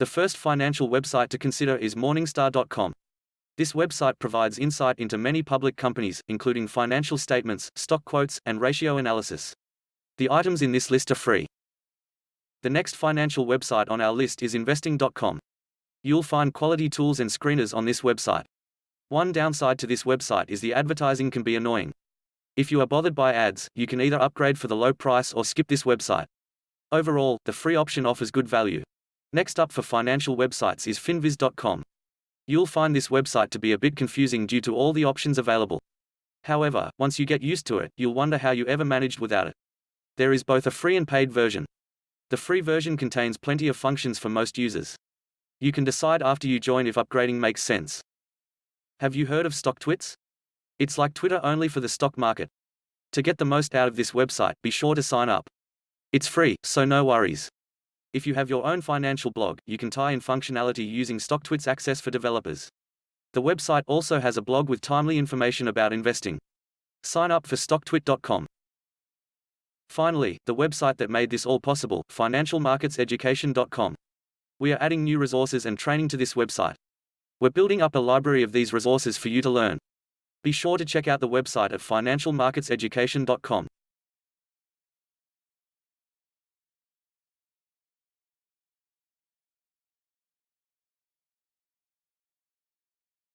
The first financial website to consider is Morningstar.com. This website provides insight into many public companies, including financial statements, stock quotes, and ratio analysis. The items in this list are free. The next financial website on our list is investing.com. You'll find quality tools and screeners on this website. One downside to this website is the advertising can be annoying. If you are bothered by ads, you can either upgrade for the low price or skip this website. Overall, the free option offers good value. Next up for financial websites is finviz.com. You'll find this website to be a bit confusing due to all the options available. However, once you get used to it, you'll wonder how you ever managed without it. There is both a free and paid version. The free version contains plenty of functions for most users. You can decide after you join if upgrading makes sense. Have you heard of StockTwits? It's like Twitter only for the stock market. To get the most out of this website, be sure to sign up. It's free, so no worries. If you have your own financial blog, you can tie in functionality using StockTwits Access for developers. The website also has a blog with timely information about investing. Sign up for stocktwit.com. Finally, the website that made this all possible, financialmarketseducation.com. We are adding new resources and training to this website. We're building up a library of these resources for you to learn. Be sure to check out the website at financialmarketseducation.com.